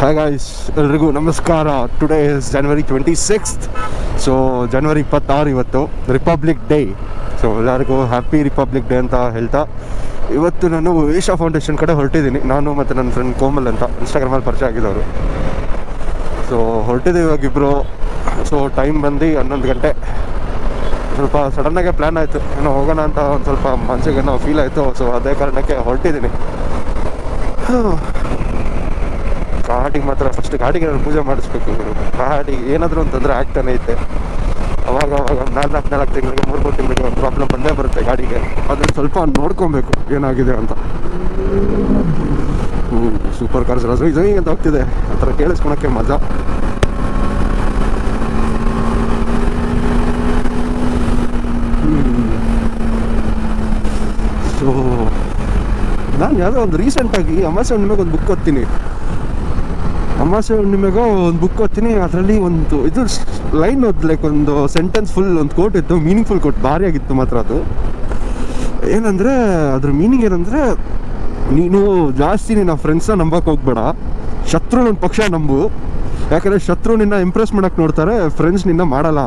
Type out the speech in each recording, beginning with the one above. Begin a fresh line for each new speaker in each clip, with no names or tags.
Hi guys ಎಲ್ರಿಗೂ ನಮಸ್ಕಾರ. Today is January twenty sixth so ಜನವರಿ ಇಪ್ಪತ್ತಾರು ಇವತ್ತು ರಿಪಬ್ಲಿಕ್ ಡೇ ಸೊ ಎಲ್ಲರಿಗೂ ಹ್ಯಾಪಿ ರಿಪಬ್ಲಿಕ್ ಡೇ ಅಂತ ಹೇಳ್ತಾ, ಇವತ್ತು ನಾನು ಏಷ್ಯಾ ಫೌಂಡೇಶನ್ ಕಡೆ ಹೊರಟಿದ್ದೀನಿ. ನಾನು ಮತ್ತು ನನ್ನ ಫ್ರೆಂಡ್ ಕೋಮಲ್ ಅಂತ ಇನ್ಸ್ಟಾಗ್ರಾಮಲ್ಲಿ ಪರಿಚಯ ಆಗಿದ್ದವರು. ಸೊ ಹೊರಟಿದ್ದೀವಿ ಇವಾಗ ಇಬ್ಬರು ಸೊ ಟೈಮ್ ಬಂದು ಹನ್ನೊಂದು ಗಂಟೆ. ಸ್ವಲ್ಪ ಸಡನ್ನಾಗೆ ಪ್ಲ್ಯಾನ್ ಆಯಿತು. ಏನೋ ಹೋಗೋಣ ಅಂತ ಒಂದು ಸ್ವಲ್ಪ ಮನಸ್ಸಿಗೆ ಏನೋ ಫೀಲ್ ಆಯಿತು. ಸೊ ಅದೇ ಕಾರಣಕ್ಕೆ ಹೊರಟಿದ್ದೀನಿ. ಗಾಡಿಗೆ ಮಾತ್ರ ಫಸ್ಟ್ ಗಾಡಿಗೆ ನಾನು ಪೂಜೆ ಮಾಡಿಸ್ಬೇಕು. ಗಾಡಿಗೆ ಏನಾದರೂ ಒಂದು ತೊಂದರೆ ಆಗ್ತಾನೆ ಐತೆ ಅವಾಗ ಅವಾಗ ನಾಲ್ಕು ನಾಲ್ಕು ತಿಂಗಳಿಗೆ, ಮೂರು ಮೂರು ತಿಂಗಳಿಗೆ ಒಂದು ಪ್ರಾಬ್ಲಮ್ ಬಂದೇ ಬರುತ್ತೆ ಗಾಡಿಗೆ. ಅದನ್ನು ಸ್ವಲ್ಪ ನೋಡ್ಕೊಬೇಕು ಏನಾಗಿದೆ ಅಂತ. ಹ್ಞೂ ಸೂಪರ್ ಕಾರ್ಸ್ ಎಲ್ಲ ಇದು ಅಂತ ಹೋಗ್ತಿದೆ. ಆ ಥರ ಕೇಳಿಸ್ಕೊಳಕ್ಕೆ ಮಜಾ ಸೊ ನಾನು ಯಾವುದೋ ಒಂದು ರೀಸೆಂಟಾಗಿ ಅಮಾಸೆ ಹುಣ್ಣಿಮೆಗೆ ಒಂದು ಬುಕ್ ಓದ್ತೀನಿ. ಅಮಾಸೆ ಹುಣ್ಣಿಮೆಗೋ ಒಂದು ಬುಕ್ ಓದ್ತೀನಿ, ಅದರಲ್ಲಿ ಒಂದು ಇದು ಲೈನ್ ಓದ್ ಲೈಕ್ ಒಂದು ಸೆಂಟೆನ್ಸ್ ಫುಲ್ ಒಂದು ಕೋಟ್ ಇತ್ತು ಮೀನಿಂಗ್ಫುಲ್ ಕೋಟ್ ಭಾರಿ ಆಗಿತ್ತು ಮಾತ್ರ ಅದು. ಏನಂದರೆ, ಅದ್ರ ಮೀನಿಂಗ್ ಏನಂದರೆ ನೀನು ಜಾಸ್ತಿ ನಿನ್ನ ಫ್ರೆಂಡ್ಸ್ನ ನಂಬಕ್ಕೆ ಹೋಗ್ಬೇಡ. ಶತ್ರು ನನ್ನ ಪಕ್ಷ ನಂಬು. ಯಾಕಂದರೆ ಶತ್ರು ನಿನ್ನ ಇಂಪ್ರೆಸ್ ಮಾಡೋಕ್ಕೆ ನೋಡ್ತಾರೆ ಫ್ರೆಂಡ್ಸ್ ನಿನ್ನ ಮಾಡಲ್ಲ.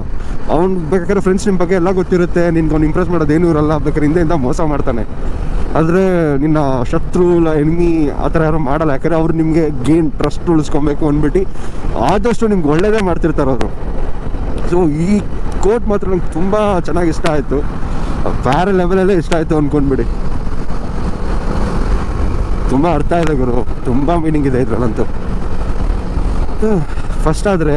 ಅವ್ನು ಬೇಕಾದ್ರೆ ಫ್ರೆಂಡ್ಸ್ ನಿಮ್ಮ ಬಗ್ಗೆ ಎಲ್ಲ ಗೊತ್ತಿರುತ್ತೆ ನಿನ್ಗೆ ಅವ್ನು ಇಂಪ್ರೆಸ್ ಮಾಡೋದೇನೂ ಇರಲ್ಲ ಬೇಕಾದ್ರೆ ಹಿಂದೆಯಿಂದ ಮೋಸ ಮಾಡ್ತಾನೆ. ಆದರೆ ನಿನ್ನ ಶತ್ರು ಇಲ್ಲ ಎನಿಮಿ ಆ ಥರ ಯಾರು ಮಾಡಲ್ಲ. ಯಾಕಂದರೆ ಅವ್ರು ನಿಮಗೆ ಗೇನ್ ಟ್ರಸ್ಟ್ ಉಳಿಸ್ಕೊಬೇಕು ಅಂದ್ಬಿಟ್ಟು ಆದಷ್ಟು ನಿಮ್ಗೆ ಒಳ್ಳೇದೇ ಮಾಡ್ತಿರ್ತಾರೆ ಅವರು. ಸೊ ಈ ಕೋಟ್ ಮಾತ್ರ ನಂಗೆ ತುಂಬ ಚೆನ್ನಾಗಿ ಇಷ್ಟ ಆಯಿತು. ಬೇರೆ ಲೆವೆಲಲ್ಲೇ ಇಷ್ಟ ಆಯಿತು ಅಂದ್ಕೊಂಡ್ಬಿಡಿ ತುಂಬ ಅರ್ಥ ಇದೆ ಗುರು. ತುಂಬ ಮೀನಿಂಗ್ ಇದೆ ಇದ್ರಲ್ಲಂತೂ. ಫಸ್ಟ್ ಆದರೆ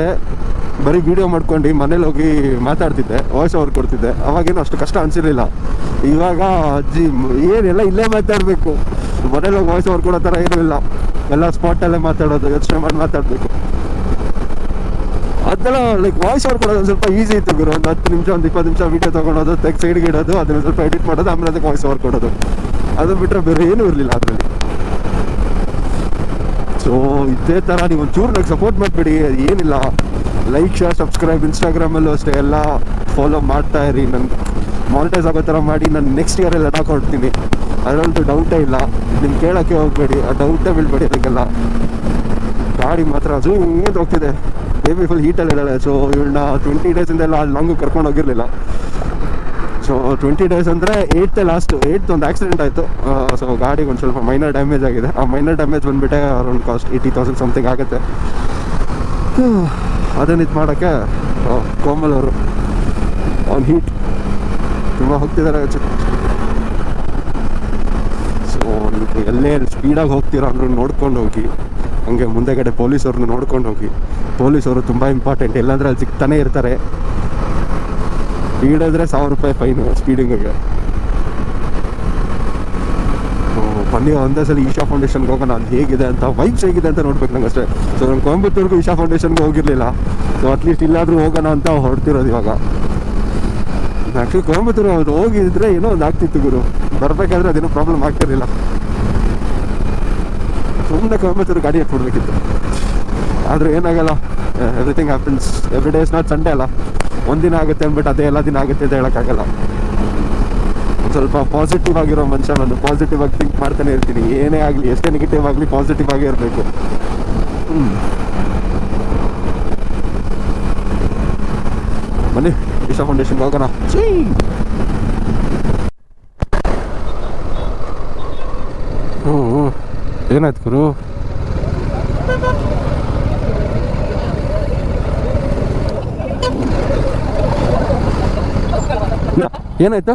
ಬರೀ ವಿಡಿಯೋ ಮಾಡ್ಕೊಂಡು ಮನೇಲಿ ಹೋಗಿ ಮಾತಾಡ್ತಿದ್ದೆ ವಾಯ್ಸ್ ಓವರ್ ಕೊಡ್ತಿದ್ದೆ. ಅವಾಗೇನು ಅಷ್ಟು ಕಷ್ಟ ಅನಿಸಿರ್ಲಿಲ್ಲ. ಇವಾಗ ಅಜ್ಜಿ ಏನೆಲ್ಲ ಇಲ್ಲೇ ಮಾತಾಡಬೇಕು. ಮನೇಲಿ ಹೋಗಿ ವಾಯ್ಸ್ ಓವರ್ ಕೊಡೋ ಥರ ಏನೂ ಇಲ್ಲ. ಎಲ್ಲ ಸ್ಪಾಟಲ್ಲೇ ಮಾತಾಡೋದು, ಯೋಚನೆ ಮಾಡಿ ಮಾತಾಡಬೇಕು. ಅದೆಲ್ಲ ಲೈಕ್ ವಾಯ್ಸ್ ಓವರ್ ಕೊಡೋದು ಸ್ವಲ್ಪ ಈಸಿ ಇತ್ತು ಗುರು. ಒಂದು ಹತ್ತು ನಿಮಿಷ, ಒಂದು ಇಪ್ಪತ್ತು ನಿಮಿಷ ವಿಡಿಯೋ ತೊಗೊಳೋದು ತೆಗ್ ಸೈಡ್ಗೆ ಇಡೋದು, ಅದನ್ನ ಸ್ವಲ್ಪ ಎಡಿಟ್ ಮಾಡೋದು, ಆಮೇಲೆ ಅದಕ್ಕೆ ವಾಯ್ಸ್ ಓವರ್ ಕೊಡೋದು. ಅದು ಬಿಟ್ಟರೆ ಬೇರೆ ಏನೂ ಇರಲಿಲ್ಲ ಅದರಲ್ಲಿ. ಸೊ ಇದೇ ಥರ ನೀವು ಒಂಚೂರು ನನಗೆ ಸಪೋರ್ಟ್ ಮಾಡಿಬಿಡಿ, ಏನಿಲ್ಲ. ಲೈಕ್ ಶೇರ್ ಸಬ್ಸ್ಕ್ರೈಬ್ ಇನ್ಸ್ಟಾಗ್ರಾಮಲ್ಲೂ ಅಷ್ಟೇ, ಎಲ್ಲ ಫಾಲೋ ಮಾಡ್ತಾ ಇರಿ. ನನ್ನ ಮಾನಿಟೈಸ್ ಆಗೋ ಥರ ಮಾಡಿ ನಾನು ನೆಕ್ಸ್ಟ್ ಇಯರಲ್ಲಿ ಎಲ್ಲ ಕೊಡ್ತೀನಿ. ಅದರಲ್ಲೂ ಡೌಟೇ ಇಲ್ಲ. ನಿಮ್ಗೆ ಕೇಳೋಕ್ಕೆ ಹೋಗಬೇಡಿ. ಆ ಡೌಟೇ ಬೀಳ್ಬೇಡಿ ಅದಕ್ಕೆಲ್ಲ. ಗಾಡಿ ಮಾತ್ರ, ಅದು ಹಿಂಗೆ ಹೋಗ್ತಿದೆ. ಬೇಬಿ ಫುಲ್ ಹೀಟಲ್ಲಿ ಇದ್ದಾಳೆ. ಸೊ ಇವಳನ್ನ ಟ್ವೆಂಟಿ ಡೇಸಿಂದ ಎಲ್ಲ ಅಲ್ಲಿ ಲಾಂಗು ಕರ್ಕೊಂಡು ಹೋಗಿರಲಿಲ್ಲ. ಸೊ ಟ್ವೆಂಟಿ ಡೇಸ್ ಅಂದರೆ ಏಯ್ತೆ ಲಾಸ್ಟ್ ಏಯ್ತ್ ಒಂದು ಆಕ್ಸಿಡೆಂಟ್ ಆಯಿತು. ಸೊ ಗಾಡಿಗೆ ಒಂದು ಸ್ವಲ್ಪ ಮೈನರ್ ಡ್ಯಾಮೇಜ್ ಆಗಿದೆ. ಆ minor damage ಬಂದುಬಿಟ್ಟೆ around cost eighty thousand something ಆಗುತ್ತೆ. ಅದನ್ನ ಇದು ಮಾಡೋಕ್ಕೆ ಕೋಮಲ್ ಅವರು ಅವ್ನು ಹೀಟ್ ತುಂಬ ಹೋಗ್ತಿದ್ದಾರೆ ಸೊ ನೀವು ಎಲ್ಲೇ ಸ್ಪೀಡಾಗಿ ಹೋಗ್ತೀರಾ ಅಂದ್ರೂ ನೋಡ್ಕೊಂಡು ಹೋಗಿ. ಹಂಗೆ ಮುಂದೆಗಡೆ ಪೊಲೀಸವ್ರನ್ನ ನೋಡ್ಕೊಂಡು ಹೋಗಿ. ಪೊಲೀಸವರು ತುಂಬ ಇಂಪಾರ್ಟೆಂಟ್ ಇಲ್ಲಾಂದ್ರೆ ಅಲ್ಲಿ ಸಿಗ್ತಾನೆ ಇರ್ತಾರೆ. ಸ್ಪೀಡ್ ಸಾವಿರ ರೂಪಾಯಿ ಫೈನು ಸ್ಪೀಡಿಂಗಿಗೆ ಬನ್ನಿ ಒಂದೇ ಸಲ ಈಶಾ ಫೌಂಡೇಶನ್ಗೆ ಹೋಗೋಣ. ಅದು ಹೇಗಿದೆ ಅಂತ ವೈಬ್ಸ್ ಹೇಗಿದೆ ಅಂತ ನೋಡ್ಬೇಕು ನಂಗೆ ಅಷ್ಟೇ ಸೊ ನಾನು ಕೊಯಂಬತ್ತೂರ್ಗೂ ಈಶಾ ಫೌಂಡೇಶನ್ಗೆ ಹೋಗಿರಲಿಲ್ಲ. ಸೊ ಅಟ್ಲೀಸ್ಟ್ ಇಲ್ಲಾದರೂ ಹೋಗೋಣ ಅಂತ ಹೊರಡ್ತಿರೋದು ಇವಾಗ. ಆ್ಯಕ್ಚುಲಿ ಕೊಯಂಬತ್ತೂರು ಅದು ಹೋಗಿದ್ರೆ ಏನೋ ಒಂದು ಆಗ್ತಿತ್ತು ಗುರು. ಬರಬೇಕಾದ್ರೆ ಅದೇನೋ ಪ್ರಾಬ್ಲಮ್ ಆಗ್ತಿರಲಿಲ್ಲ. ಸುಮ್ಮನೆ ಕೊಯಂಬತ್ತೂರು ಗಾಡಿ ಹಾಕ್ಬಿಡ್ಬೇಕಿತ್ತು ಆದರೆ ಏನಾಗಲ್ಲ. Everything happens every day is not Sunday ಅಲ್ಲ. ಒಂದಿನ ಆಗುತ್ತೆ ಅಂದ್ಬಿಟ್ಟು ಅದೇ ಎಲ್ಲ ದಿನ ಆಗುತ್ತೆ ಅಂತ ಹೇಳೋಕ್ಕಾಗಲ್ಲ. ಸ್ವಲ್ಪ ಪಾಸಿಟಿವ್ ಆಗಿರೋ ಮನುಷ್ಯ ನಾನು ಪಾಸಿಟಿವ್ ಆಗಿ ಥಿಂಕ್ ಮಾಡ್ತಾನೆ ಇರ್ತೀನಿ. ಏನೇ ಆಗಲಿ, ಎಷ್ಟೇ ನೆಗೆಟಿವ್ ಆಗಲಿ ಪಾಸಿಟಿವ್ ಆಗೇ ಇರಬೇಕು. ಬನ್ನಿ ಇಶಾ ಫೌಂಡೇಶನ್ಗೆ ಹೋಗೋಣ. ಹ್ಞೂ. ಏನಾಯ್ತು ಗುರು? ಏನಾಯ್ತು?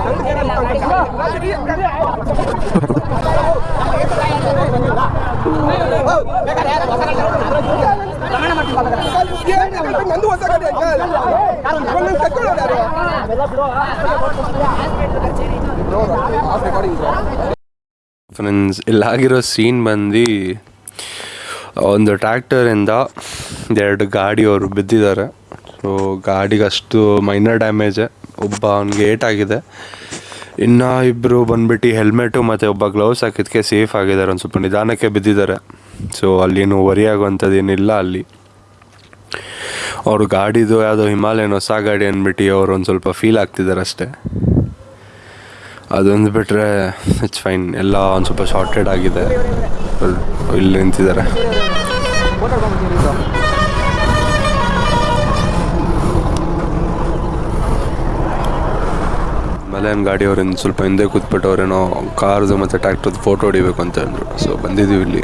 ಫ್ರೆಂಡ್ಸ್ ಇಲ್ಲಾಗಿರೋ ಸೀನ್ ಬಂದು, ಒಂದು ಟ್ರ್ಯಾಕ್ಟರಿಂದ ಎರಡು ಗಾಡಿಯವರು ಬಿದ್ದಿದ್ದಾರೆ. ಸೊ ಗಾಡಿಗೆ ಅಷ್ಟು ಮೈನರ್ ಡ್ಯಾಮೇಜೆ ಒಬ್ಬ ಅವ್ನಿಗೆ ಏಟಾಗಿದೆ ಇನ್ನು ಇಬ್ಬರು ಬಂದ್ಬಿಟ್ಟು ಹೆಲ್ಮೆಟು ಮತ್ತು ಒಬ್ಬ ಗ್ಲೌಸ್ ಹಾಕಿದ್ದಕ್ಕೆ ಸೇಫ್ ಆಗಿದ್ದಾರೆ. ಒಂದು ಸ್ವಲ್ಪ ನಿಧಾನಕ್ಕೆ ಬಿದ್ದಿದ್ದಾರೆ. ಸೊ ಅಲ್ಲೇನು ವರಿ ಆಗುವಂಥದ್ದು ಏನಿಲ್ಲ ಅಲ್ಲಿ. ಅವರು ಗಾಡಿದು ಯಾವುದೋ ಹಿಮಾಲಯನ್ ಹೊಸ ಗಾಡಿ ಅಂದ್ಬಿಟ್ಟು ಅವ್ರು ಒಂದು ಸ್ವಲ್ಪ ಫೀಲ್ ಆಗ್ತಿದ್ದಾರೆ ಅಷ್ಟೇ. ಅದೊಂದು ಬಿಟ್ಟರೆ ಇಟ್ಸ್ ಫೈನ್ ಎಲ್ಲ ಒಂದು ಸ್ವಲ್ಪ ಶಾರ್ಟೆಡ್ ಆಗಿದೆ. ಇಲ್ಲಿ ನಿಂತಿದ್ದಾರೆ. ಮಲಯನ್ ಗಾಡಿಯವ್ರಿಂದ ಸ್ವಲ್ಪ ಹಿಂದೆ ಕೂತ್ಬಿಟ್ಟು ಅವ್ರೇನೋ ಕಾರ್ದು ಮತ್ತೆ ಟ್ರ್ಯಾಕ್ಟರ್ದು ಫೋಟೋ ಹೊಡಿಬೇಕು ಅಂತ ಅಂದ್ರು. ಸೊ ಬಂದಿದೀವಿ ಇಲ್ಲಿ.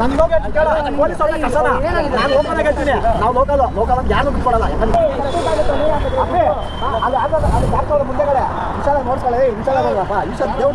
ನಾನು ಲೋಕಲ್ ಕೇಳ. ಪೊಲೀಸ್ ಕಳ್ಸೋಣ ನಾನು ಹೇಳ್ತೀನಿ. ನಾವು ಲೋಕಲ್ ಲೋಕಲ್ ಅಂತ ಯಾರು ಬಿಟ್ಕೊಡಲ್ಲ ಅದು ಆಗಲ್ಲ ಅಲ್ಲಿ ಡಾಕ್ಟರ್ ಮುಂದೆಗಡೆ? ವಿಶಾಲ ನೋಡ್ಕೊಳ್ಳಿ ವಿಶಾಲ ನೋಡಪ್ಪ ವಿಶಾಲ ದೇವ್ರ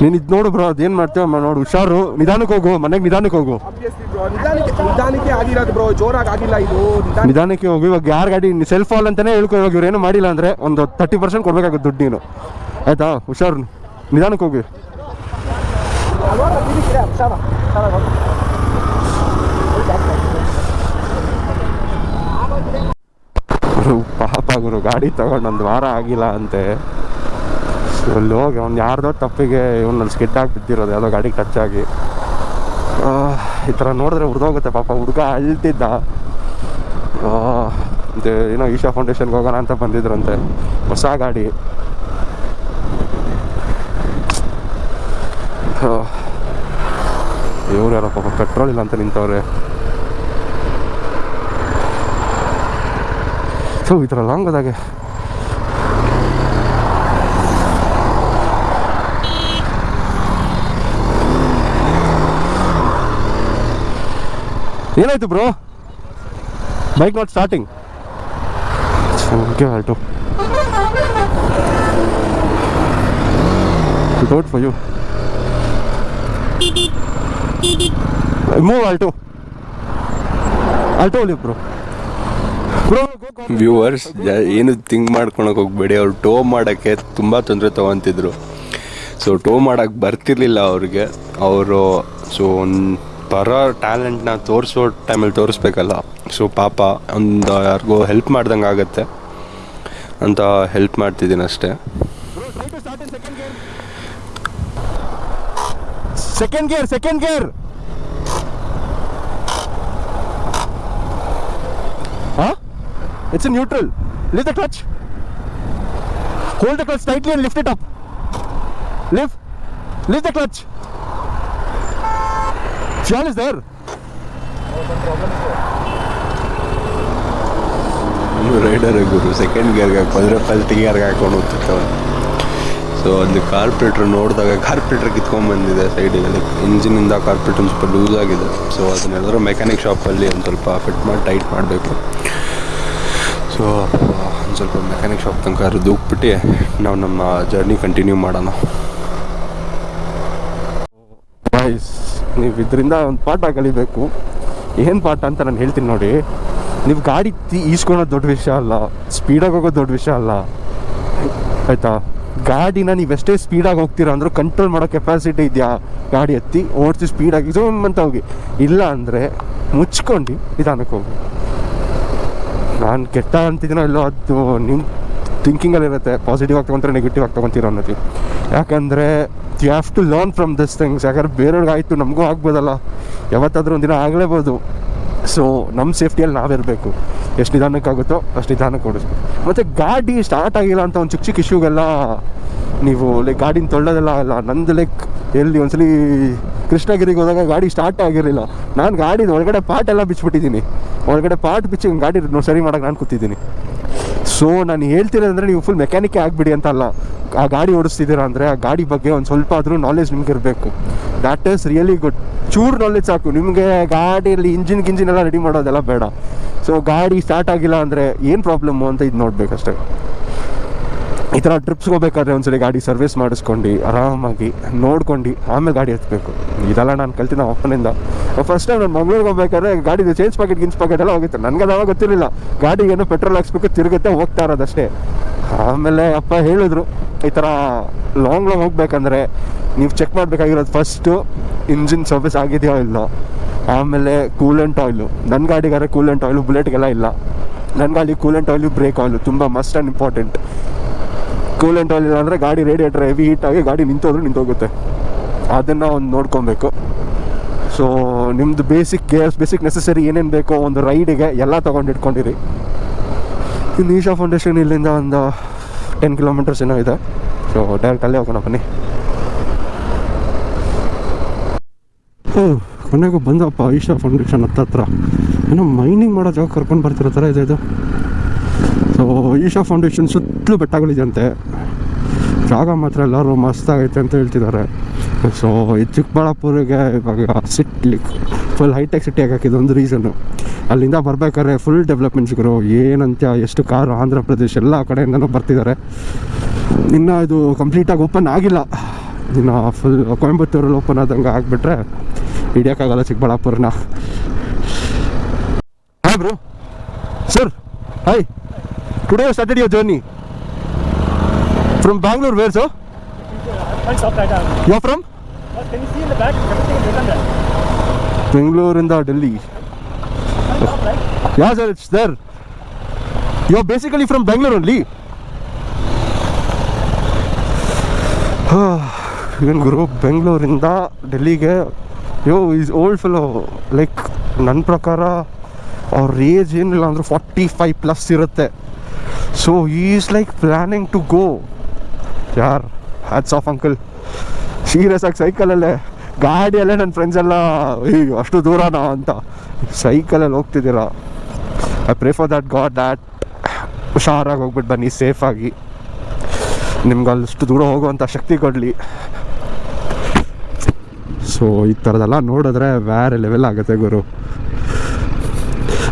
ನೀನು ಇದು ನೋಡು ಬ್ರೋ ಅದೇನು ಮಾಡ್ತೇವ ನೋಡು ಹುಷಾರು ನಿಧಾನಕ್ಕೆ ಹೋಗು ಮನೆಗೆ ನಿಧಾನಕ್ಕೆ ಹೋಗು
ನಿಧಾನಕ್ಕೆ ನಿಧಾನಕ್ಕೆ ಆಗಿರೋದು ಬ್ರೋ ಜೋರಾಗಿ ಆಗಿಲ್ಲ ಇದು
ನಿಧಾನಕ್ಕೆ ಹೋಗು ಇವಾಗ ಯಾರ ಗಾಡಿ ಸೆಲ್ಫ್ ಆಲ್ ಅಂತಾನೆ ಹೇಳ್ಕೊ ಇವಾಗ ಇವ್ರು ಏನು ಮಾಡಿಲ್ಲ ಅಂದ್ರೆ ಒಂದು ತರ್ಟಿ ಪರ್ಸೆಂಟ್ ಕೊಡ್ಬೇಕಾಗುತ್ತೆ ದುಡ್ಡು ನೀನು ಆಯ್ತಾ ಹುಷಾರು ನಿಧಾನಕ್ಕೆ ಹೋಗಿ ಗುರು, ಪಾಪ ಗುರು ಗಾಡಿ ತಗೊಂಡು ಒಂದು ವಾರ ಆಗಿಲ್ಲ ಅಂತೆ. ಅಲ್ಲಿ ಹೋಗಿ ಅವ್ನು ಯಾರ್ದೋ ತಪ್ಪಿಗೆ ಇವನು ಸ್ಕಿಟ್ ಆಗಿ ಬಿದ್ದಿರೋದು ಯಾವುದೋ ಗಾಡಿ ಟಚ್ ಆಗಿ. ಆ, ಈ ಥರ ನೋಡಿದ್ರೆ ಹುಡ್ದೋಗುತ್ತೆ ಪಾಪ ಹುಡುಗ ಅಳ್ತಿದ್ದ. ಇದು ಏನೋ ಈಶಾ ಫೌಂಡೇಶನ್ಗೆ ಹೋಗೋಣ ಅಂತ ಬಂದಿದ್ರಂತೆ ಹೊಸ ಗಾಡಿ. ಇವ್ರು ಯಾರೋ ಪಾಪ ಪೆಟ್ರೋಲ್ ಇಲ್ಲ ಅಂತ ನಿಂತವ್ರೆ. ಸೊ ಈ ಥರ ಲಾಂಗ್ ಹೋದಾಗೆ ಏನಾಯ್ತು bro bike not starting okay Alto ಡೋಟ್ for you move Alto Alto ಒಲಿ ಬ್ರೋ ಬ್ರೋ
ವ್ಯೂವರ್ಸ್ ಏನು ಥಿಂಕ್ ಮಾಡ್ಕೊಳಕ್ಕೆ ಹೋಗ್ಬೇಡಿ. ಅವ್ರು ಟೋ ಮಾಡೋಕ್ಕೆ ತುಂಬ ತೊಂದರೆ ತೊಗೊತಿದ್ರು. ಸೊ ಟೋ ಮಾಡೋಕ್ಕೆ ಬರ್ತಿರ್ಲಿಲ್ಲ ಅವ್ರಿಗೆ. ಅವರು ಸೊ ಒಂದು ಬರೋ ಟ್ಯಾಲೆಂಟ್ನ ತೋರಿಸೋ ಟೈಮಲ್ಲಿ ತೋರಿಸ್ಬೇಕಲ್ಲ. ಸೊ ಪಾಪ, ಒಂದು ಯಾರಿಗೋ ಹೆಲ್ಪ್ ಮಾಡ್ದಂಗೆ ಆಗುತ್ತೆ. ಅಂತ ಹೆಲ್ಪ್ ಮಾಡ್ತಿದ್ದೀನಿ ಅಷ್ಟೇ.
ಸೆಕೆಂಡ್ ಗೇರ್ ಸೆಕೆಂಡ್ ಗೇರ್ ಹಾ it's neutral Lift the clutch. Hold the clutch tightly and lift it up lift Lift the clutch Fuel is there.
Rider Guru second ಗೇರ್ಗೆ ಹಾಕೊಂಡ್ರೆ ಫಸ್ಟ್ ಗೇರ್ಗೆ ಹಾಕೊಂಡು ಹೋಗ್ತಿರ್ತಾವೆ. ಸೊ ಅಲ್ಲಿ ಕಾರ್ಪೊರೇಟ್ರ್ ನೋಡಿದಾಗ ಕಾರ್ಪೊರೇಟ್ರ್ ಕಿತ್ಕೊಂಡ್ಬಂದಿದೆ ಸೈಡಿಗೆ ಲೈಕ್ ಇಂಜಿನಿಂದ ಕಾರ್ಪೊರೇಟ್ ಒಂದು ಸ್ವಲ್ಪ ಲೂಸ್ ಆಗಿದೆ. ಸೊ ಅದನ್ನೆಲ್ಲರೂ ಮೆಕ್ಯಾನಿಕ್ ಶಾಪಲ್ಲಿ ಒಂದು ಸ್ವಲ್ಪ ಫಿಟ್ ಮಾಡಿ ಟೈಟ್ ಮಾಡಬೇಕು. ಸೊ ಒಂದು ಸ್ವಲ್ಪ ಮೆಕ್ಯಾನಿಕ್ ಶಾಪ್ ತನಕ ದುಗ್ಬಿಟ್ಟು ನಾವು ನಮ್ಮ ಜರ್ನಿ ಕಂಟಿನ್ಯೂ ಮಾಡೋಣ.
ನೀವು ಇದರಿಂದ ಒಂದು ಪಾಠ ಕಲಿಬೇಕು. ಏನು ಪಾಠ ಅಂತ ನಾನು ಹೇಳ್ತೀನಿ ನೋಡಿ. ನೀವು ಗಾಡಿ ಈಸ್ಕೊಳೋದು ದೊಡ್ಡ ವಿಷಯ ಅಲ್ಲ. ಸ್ಪೀಡಾಗಿ ಹೋಗೋದು ದೊಡ್ಡ ವಿಷಯ ಅಲ್ಲ. ಆಯಿತಾ? ಗಾಡಿನ ನೀವೆಷ್ಟೇ ಸ್ಪೀಡಾಗಿ ಹೋಗ್ತೀರಾ ಅಂದರೂ ಕಂಟ್ರೋಲ್ ಮಾಡೋ ಕೆಪಾಸಿಟಿ ಇದೆಯಾ? ಗಾಡಿ ಎತ್ತಿ ಓಡಿಸಿ ಸ್ಪೀಡಾಗಿ ಜೋಮ್ ಅಂತ ಹೋಗಿ. ಇಲ್ಲ ಅಂದರೆ ಮುಚ್ಕೊಂಡು ನಿಧಾನಕ್ಕೆ ಹೋಗಿ. ನಾನು ಕೆಟ್ಟ ಅಂತಿದ್ದೀನೋ ಇಲ್ಲೋ ಅದು ನಿಮ್ಮ ಥಿಂಕಿಂಗಲ್ಲಿ ಇರುತ್ತೆ. ಪಾಸಿಟಿವ್ ಆಗಿ ತೊಗೊಂತಾರೆ ನೆಗೆಟಿವ್ ಆಗಿ ತೊಗೊತೀರೋ ಅನ್ನೋದು. ಯಾಕಂದರೆ you have to learn from this things ಯಾಕಂದ್ರೆ ಬೇರೆಯವ್ರಿಗೆ ಆಯಿತು, ನಮಗೂ ಆಗ್ಬೋದಲ್ಲ. ಯಾವತ್ತಾದ್ರೂ ಒಂದಿನ ಆಗಲೇಬೋದು. ಸೊ ನಮ್ಮ ಸೇಫ್ಟಿಯಲ್ಲಿ ನಾವಿರಬೇಕು. ಎಷ್ಟು ನಿಧಾನಕ್ಕಾಗುತ್ತೋ ಅಷ್ಟು ನಿಧಾನಕ್ಕೆ ಓಡಿಸ್ಬೇಕು ಮತ್ತು ಗಾಡಿ ಸ್ಟಾರ್ಟ್ ಆಗಿಲ್ಲ ಅಂತ ಒಂದು ಚಿಕ್ಕ ಚಿಕ್ಕ ಇಶ್ಯೂಗೆಲ್ಲ ನೀವು ಲೈಕ್ ಗಾಡಿನ ತೊಳ್ಳೋದೆಲ್ಲ ಅಲ್ಲ, ನಂದು ಲೈಕ್ ಎಲ್ಲಿ ಒಂದ್ಸಲಿ ಕೃಷ್ಣಗಿರಿಗೆ ಹೋದಾಗ ಗಾಡಿ ಸ್ಟಾರ್ಟ್ ಆಗಿರಲಿಲ್ಲ. ನಾನು ಗಾಡಿ ಒಳಗಡೆ ಪಾರ್ಟ್ ಎಲ್ಲ ಬಿಚ್ಚಿಬಿಟ್ಟಿದ್ದೀನಿ. ಒಳಗಡೆ ಪಾರ್ಟ್ ಬಿಚ್ಚಿ ಗಾಡಿ ಸರಿ ಮಾಡೋಕೆ ನಾನು ಕೂತಿದ್ದೀನಿ. ಸೊ ನಾನು ಹೇಳ್ತಿರೋದಂದ್ರೆ ನೀವು ಫುಲ್ ಮೆಕ್ಯಾನಿಕೇ ಆಗಿಬಿಡಿ ಅಂತ ಅಲ್ಲ. ಆ ಗಾಡಿ ಓಡಿಸ್ತಿದ್ದೀರಾ ಅಂದರೆ ಆ ಗಾಡಿ ಬಗ್ಗೆ ಒಂದು ಸ್ವಲ್ಪ ಆದರೂ ನಾಲೆಜ್ ನಿಮ್ಗೆ ಇರಬೇಕು ದ್ಯಾಟ್ ಈಸ್ ರಿಯಲಿ ಗುಡ್ ಚೂರು ನಾಲೆಜ್ ಸಾಕು. ನಿಮಗೆ ಗಾಡಿಯಲ್ಲಿ ಇಂಜಿನ್ ಗಿಂಜಿನ್ ಎಲ್ಲ ರೆಡಿ ಮಾಡೋದೆಲ್ಲ ಬೇಡ. ಸೊ ಗಾಡಿ ಸ್ಟಾರ್ಟ್ ಆಗಿಲ್ಲ ಅಂದರೆ ಏನು ಪ್ರಾಬ್ಲಮ್ಮು ಅಂತ ಇದು ನೋಡಬೇಕಷ್ಟೇ. ಥರ ಟ್ರಿಪ್ಸ್ಗೆ ಹೋಗ್ಬೇಕಾದ್ರೆ ಒಂದ್ಸಲಿ ಗಾಡಿ ಸರ್ವಿಸ್ ಮಾಡಿಸ್ಕೊಂಡು ಆರಾಮಾಗಿ ನೋಡ್ಕೊಂಡು ಆಮೇಲೆ ಗಾಡಿ ಹತ್ಬೇಕು. ಇದೆಲ್ಲ ನಾನು ಕಲ್ತಿನ ಅಪ್ಪನಿಂದ. ಫಸ್ಟ್ ಟೈಮ್ ನಾನು ಮಂಗ್ಳೂರಿಗೆ ಹೋಗ್ಬೇಕಾದ್ರೆ ಗಾಡಿದು ಚೇಂಜ್ ಪ್ಯಾಕೆಟ್ ಗಿನ್ಸ್ ಪ್ಯಾಕೆಟ್ ಎಲ್ಲ ಹೋಗಿತ್ತು. ನನಗೆ ಅದಾವಾಗ ಗೊತ್ತಿರಲಿಲ್ಲ. ಗಾಡಿಗೆ ಏನೋ ಪೆಟ್ರೋಲ್ ಹಾಕ್ಸ್ಬೇಕು, ತಿರುಗುತ್ತೆ, ಹೋಗ್ತಾ ಇರೋದಷ್ಟೇ. ಆಮೇಲೆ ಅಪ್ಪ ಹೇಳಿದ್ರು, ಈ ಥರ ಲಾಂಗ್ ಲಾಂಗ್ ಹೋಗ್ಬೇಕಂದ್ರೆ ನೀವು ಚೆಕ್ ಮಾಡಬೇಕಾಗಿರೋದು ಫಸ್ಟು ಇಂಜಿನ್ ಸರ್ವಿಸ್ ಆಗಿದೆಯೋ ಇಲ್ಲ? ಆಮೇಲೆ ಕೂಲೆಂಟ್ ಆಯಿಲು ನನ್ನ ಗಾಡಿಗಾರೆ ಕೂಲೆಂಟ್ ಆಯಿಲು ಬುಲೆಟ್ಗೆಲ್ಲ ಇಲ್ಲ. ನನ್ನ ಗಾಡಿ ಕೂಲೆಂಟ್ ಆಯಿಲು ಬ್ರೇಕ್ ಆಯಿಲು ತುಂಬ must and important coolant oil ಇಲ್ಲ ಅಂದರೆ ಗಾಡಿ ರೇಡಿಯೇಟರ್ ಹೆವಿ ಹೀಟ್ ಆಗಿ ಗಾಡಿ ನಿಂತೋದ್ರೆ ನಿಂತೋಗುತ್ತೆ. ಅದನ್ನು ಒಂದು ನೋಡ್ಕೊಬೇಕು. ಸೊ ನಿಮ್ಮದು ಬೇಸಿಕ್ ಗೇರ್ಸ್ ಬೇಸಿಕ್ ನೆಸಸರಿ ಏನೇನು ಬೇಕೋ ಒಂದು ರೈಡಿಗೆ ಎಲ್ಲ ತೊಗೊಂಡು ಇಟ್ಕೊಂಡಿರಿ. ಇನ್ನು ಈಶಾ ಫೌಂಡೇಶನ್ ಇಲ್ಲಿಂದ ಒಂದು ಟೆನ್ ಕಿಲೋಮೀಟರ್ಸ್ ಏನೋ ಇದೆ. ಸೊ ಡೈರೆಕ್ಟ್ ಅಲ್ಲೇ ಹೋಗೋಣ, ಬನ್ನಿ. ಹ್ಞೂ ಕೊನೆಗೂ ಬಂದಪ್ಪ ಈಶಾ ಫೌಂಡೇಶನ್ ಹತ್ತತ್ರ. ಏನೋ ಮೈನಿಂಗ್ ಮಾಡೋ ಜಾಗ ಕರ್ಕೊಂಡು ಬರ್ತಿರೋ ಥರ ಇದೆ ಇದು. ಸೊ ಈಶಾ ಫೌಂಡೇಶನ್ ಸುತ್ತಲೂ ಬೆಟ್ಟಗಳಿದೆಯಂತೆ. ಜಾಗ ಮಾತ್ರ ಎಲ್ಲರೂ ಮಸ್ತಾಗೈತೆ ಅಂತ ಹೇಳ್ತಿದ್ದಾರೆ. ಸೊ ಈ ಚಿಕ್ಕಬಳ್ಳಾಪುರಿಗೆ ಇವಾಗ ಸಿಟ್ಲಿ ಫುಲ್ ಹೈಟೆಕ್ ಸಿಟಿ ಆಗಕ್ಕೆ ಇದೊಂದು ರೀಸನ್ನು ಅಲ್ಲಿಂದ ಬರ್ಬೇಕಾದ್ರೆ ಫುಲ್ ಡೆವಲಪ್ಮೆಂಟ್ಸ್ಗಳು ಏನಂತ ಎಷ್ಟು ಕಾರು ಆಂಧ್ರ ಪ್ರದೇಶ ಎಲ್ಲ ಕಡೆಯಿಂದನೂ ಬರ್ತಿದ್ದಾರೆ. ಇನ್ನು ಇದು ಕಂಪ್ಲೀಟಾಗಿ ಓಪನ್ ಆಗಿಲ್ಲ. ಇನ್ನು ಫುಲ್ ಕೊಯಂಬತ್ತೂರಲ್ಲಿ ಓಪನ್ ಆದಂಗೆ ಆಗಿಬಿಟ್ರೆ ಹಿಡಿಯೋಕ್ಕಾಗಲ್ಲ ಚಿಕ್ಕಬಳ್ಳಾಪುರನ. ಹಾಂ bro sir hi today started your journey from Bangalore where sir
Thanks, stop right now.
You from
But Can you see in the back? Everything is written there.
ಬೆಂಗಳೂರಿಂದ Delhi
Stop, right?
Yeah sir it's there you are basically from Bengaluru only ಏನು ಗುರು ಬೆಂಗಳೂರಿಂದ ಡೆಲ್ಲಿಗೆ yo is old fellow like ನನ್ನ ಪ್ರಕಾರ ಅವ್ರ age ಏನಿಲ್ಲ ಅಂದ್ರೆ ಫಾರ್ಟಿ ಫೈವ್ ಪ್ಲಸ್ ಇರುತ್ತೆ so is like planning to go ಯಾರ್ ಹ್ಯಾಟ್ಸ್ ಆಫ್ ಅಂಕಲ್ ಸೀರಿಯಸ್ ಆಗಿ ಸೈಕಲಲ್ಲೇ ಗಾಡಿಯಲ್ಲೇ ನನ್ನ ಫ್ರೆಂಡ್ಸ್ ಎಲ್ಲ, ಅಯ್ಯೋ, ಅಷ್ಟು ದೂರನಾ? ಅಂತ. ಸೈಕಲಲ್ಲಿ ಹೋಗ್ತಿದ್ದೀರಾ? I pray that God that ಹುಷಾರಾಗಿ ಹೋಗ್ಬಿಟ್ಟು ಬನ್ನಿ ಸೇಫಾಗಿ ನಿಮ್ಗೆ ಅಷ್ಟು ದೂರ ಹೋಗುವಂಥ ಶಕ್ತಿ ಕೊಡಲಿ. ಸೊ ಈ ಥರದೆಲ್ಲ ನೋಡಿದ್ರೆ ಬೇರೆ ಲೆವೆಲ್ ಆಗುತ್ತೆ ಗುರು.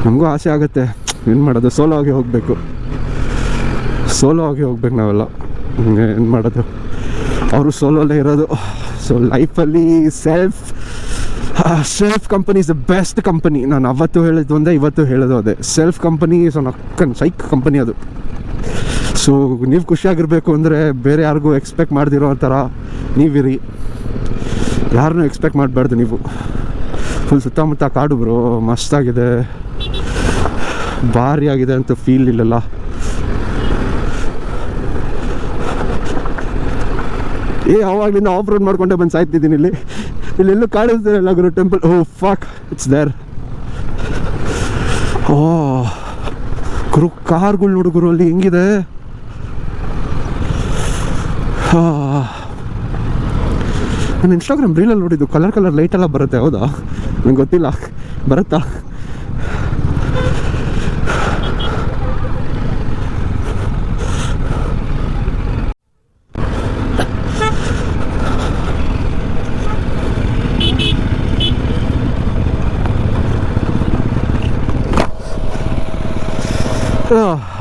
ನಮಗೂ ಆಸೆ ಆಗುತ್ತೆ. ಏನು ಮಾಡೋದು? ಸೋಲೋ ಆಗಿ ಹೋಗಬೇಕು. ಸೋಲೋ ಆಗಿ ಹೋಗ್ಬೇಕು ನಾವೆಲ್ಲ. ಏನು ಮಾಡೋದು? ಅವರು ಸೋಲೋಲ್ಲೇ ಇರೋದು. ಸೊ ಲೈಫಲ್ಲಿ self self company is the best company ನಾನು ಅವತ್ತು ಹೇಳಿದ್ದು ಒಂದೇ, ಇವತ್ತು ಹೇಳೋದು ಅದೇ. ಸೆಲ್ಫ್ ಕಂಪನಿ ಸೊ ನಕ್ಕನ್ ಸೈಕ್ ಕಂಪನಿ ಅದು. ಸೊ ನೀವು ಖುಷಿಯಾಗಿರಬೇಕು ಅಂದರೆ ಬೇರೆ ಯಾರಿಗೂ ಎಕ್ಸ್ಪೆಕ್ಟ್ ಮಾಡ್ದಿರೋ ಥರ ನೀವಿರಿ. ಯಾರನ್ನೂ ಎಕ್ಸ್ಪೆಕ್ಟ್ ಮಾಡಬಾರ್ದು ನೀವು. ಫುಲ್ ಸುತ್ತಮುತ್ತ ಕಾಡು ಬ್ರೋ ಮಸ್ತಾಗಿದೆ. ಭಾರಿ ಆಗಿದೆ ಅಂತ ಫೀಲ್ ಇಲ್ಲಲ್ಲ. ಏ ಆವಾಗಲಿಂದ ಆಫ್ ರೋಡ್ ಮಾಡ್ಕೊಂಡೆ ಬಂದು ಸಾಯ್ತಿದ್ದೀನಿ ಇಲ್ಲಿ. ಇಲ್ಲೆಲ್ಲೂ ಕಾಣಿಸ್ತಿರಲ್ಲ ಗುರು temple oh fuck it's there oh, ಗುರು, ಕಾರ್ಗಳು ನೋಡು ಗುರು, ಅಲ್ಲಿ ಹೆಂಗಿದೆ? ನಾನು ಇನ್ಸ್ಟಾಗ್ರಾಮ್ ರೀಲಲ್ಲಿ ನೋಡಿದ್ದು ಕಲರ್ ಕಲರ್ ಲೈಟ್ ಎಲ್ಲ ಬರುತ್ತೆ, ಹೌದಾ? ನಂಗೆ ಗೊತ್ತಿಲ್ಲ. ಬರುತ್ತಾ?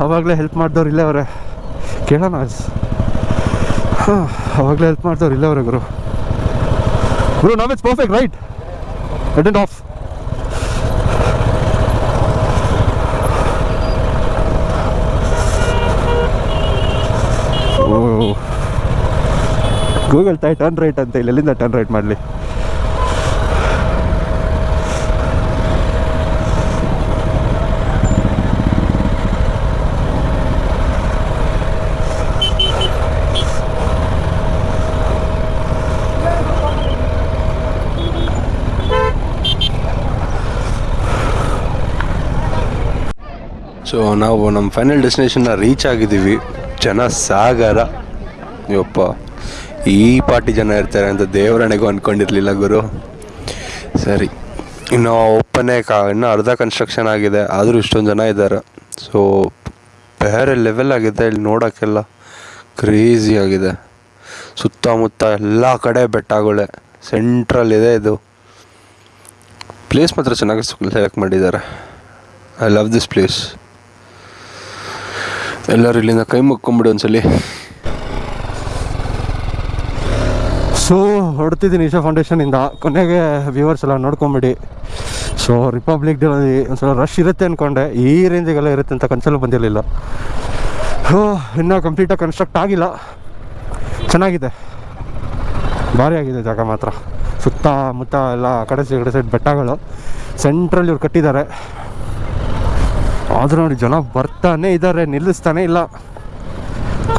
ಅವಾಗಲೇ ಹೆಲ್ಪ್ ಮಾಡಿದವ್ರು ಇಲ್ಲೇ ಅವರೇ. ಕೇಳೋಣ ಹಾಂ, ಅವಾಗಲೇ ಹೆಲ್ಪ್ ಮಾಡಿದವ್ರು ಇಲ್ಲೇ ಅವರೇ ಗುರು. ಗುರು, ನಾವ್ it's perfect right attend of Google ತಾಯಿ ಟರ್ನ್ ರೈಟ್ ಅಂತ, ಇಲ್ಲಿ ಎಲ್ಲಿಂದ ಟರ್ನ್ ರೈಟ್ ಮಾಡಲಿ?
ಸೊ ನಾವು ನಮ್ಮ ಫೈನಲ್ ಡೆಸ್ಟಿನೇಷನ್ನ ರೀಚ್ ಆಗಿದ್ದೀವಿ. ಜನ ಸಾಗರ. ಯಪ್ಪ, ಈ ಪಾರ್ಟಿ ಜನ ಇರ್ತಾರೆ ಅಂತ ದೇವರಣೆಗೂ ಅಂದ್ಕೊಂಡಿರಲಿಲ್ಲ ಗುರು. ಸರಿ, ಇನ್ನು ಓಪನೇ ಕಾ, ಇನ್ನೂ ಅರ್ಧ ಕನ್ಸ್ಟ್ರಕ್ಷನ್ ಆಗಿದೆ. ಆದರೂ ಇಷ್ಟೊಂದು ಜನ ಇದ್ದಾರೆ. ಸೊ ಬೇರೆ ಲೆವೆಲ್ ಆಗಿದೆ, ಇಲ್ಲಿ ನೋಡೋಕ್ಕೆಲ್ಲ ಕ್ರೇಜಿ ಆಗಿದೆ. ಸುತ್ತಮುತ್ತ ಎಲ್ಲ ಕಡೆ ಬೆಟ್ಟಗಳೇ. ಸೆಂಟ್ರಲ್ ಇದೆ ಇದು. ಪ್ಲೇಸ್ ಮಾತ್ರ ಚೆನ್ನಾಗಿ ಸೆಲೆಕ್ಟ್ ಮಾಡಿದ್ದಾರೆ. ಐ ಲವ್ ದಿಸ್ ಪ್ಲೇಸ್ ಎಲ್ಲರೂ ಇಲ್ಲಿಂದ ಕೈ ಮುಕ್ಕೊಂಬಿಡು ಒಂದ್ಸಲಿ.
ಸೊ ಹೊಡ್ತಿದ್ದೀನಿ ಈಶಾ ಫೌಂಡೇಶನಿಂದ ಕೊನೆಗೆ ವ್ಯೂವರ್ಸ್ ಎಲ್ಲ ನೋಡ್ಕೊಂಬಿಡಿ. ಸೊ ರಿಪಬ್ಲಿಕ್ ಡೇ ಒಂದ್ಸಲ ರಶ್ ಇರುತ್ತೆ ಅಂದ್ಕೊಂಡೆ ಈ ರೇಂಜಿಗೆಲ್ಲ ಇರುತ್ತೆ ಅಂತ ಕನ್ಸಲ್ಲಿ ಬಂದಿರಲಿಲ್ಲ. ಹೋ ಇನ್ನೂ ಕಂಪ್ಲೀಟಾಗಿ ಕನ್ಸ್ಟ್ರಕ್ಟ್ ಆಗಿಲ್ಲ. ಚೆನ್ನಾಗಿದೆ. ಭಾರಿ ಆಗಿದೆ ಜಾಗ ಮಾತ್ರ. ಸುತ್ತಮುತ್ತ ಎಲ್ಲ ಆ ಕಡೆ ಸೈಡ್ ಬೆಟ್ಟಗಳು. ಸೆಂಟ್ರಲ್ಲಿ ಇವ್ರು ಕಟ್ಟಿದ್ದಾರೆ. ಆದರೂ ನೋಡಿ ಜನ ಬರ್ತಾನೆ ಇದ್ದಾರೆ, ನಿಲ್ಲಿಸ್ತಾನೆ ಇಲ್ಲ.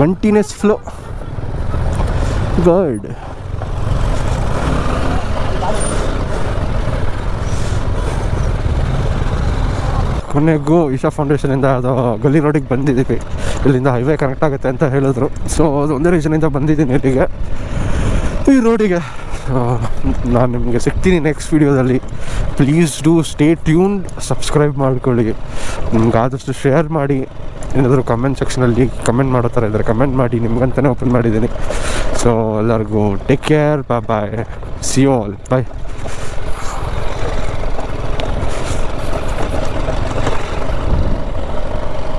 ಕಂಟಿನ್ಯೂಸ್ ಫ್ಲೋ ಗಾಡ್ ಕೊನೆಗೂ ಇಶಾ ಫೌಂಡೇಶನಿಂದ ಅದು ಗಲ್ಲಿ ರೋಡಿಗೆ ಬಂದಿದ್ದೀವಿ. ಇಲ್ಲಿಂದ ಹೈವೇ ಕನೆಕ್ಟ್ ಆಗುತ್ತೆ ಅಂತ ಹೇಳಿದ್ರು. ಸೊ ಅದು ಒಂದೇ ರೀಸನಿಂದ ಬಂದಿದ್ದೀನಿ ಇಲ್ಲಿಗೆ. ಈ ರೋಡಿಗೆ ನಾನು ನಿಮಗೆ ಸಿಗ್ತೀನಿ ನೆಕ್ಸ್ಟ್ ವೀಡಿಯೋದಲ್ಲಿ please do stay tune subscribe ಮಾಡ್ಕೊಳ್ಳಿ. ನಿಮ್ಗೆ ಆದಷ್ಟು ಶೇರ್ ಮಾಡಿ. ಏನಾದರೂ ಕಮೆಂಟ್ ಸೆಕ್ಷನಲ್ಲಿ ಕಮೆಂಟ್ ಮಾಡೋ ಥರ ಇದ್ದಾರೆ ಕಮೆಂಟ್ ಮಾಡಿ ನಿಮ್ಗಂತಲೇ ಓಪನ್ ಮಾಡಿದ್ದೀನಿ. ಸೊ ಎಲ್ಲರಿಗೂ take care bye see you all bye